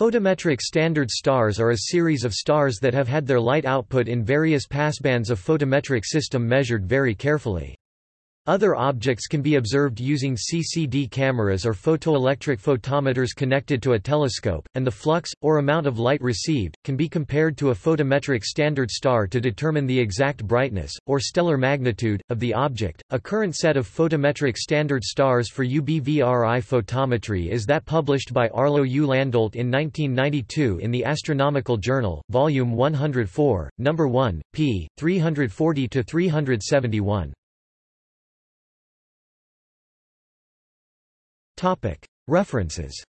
Photometric standard stars are a series of stars that have had their light output in various passbands of photometric system measured very carefully. Other objects can be observed using CCD cameras or photoelectric photometers connected to a telescope, and the flux, or amount of light received, can be compared to a photometric standard star to determine the exact brightness, or stellar magnitude, of the object. A current set of photometric standard stars for UBVRI photometry is that published by Arlo U. Landolt in 1992 in the Astronomical Journal, Volume 104, No. 1, p. 340-371. References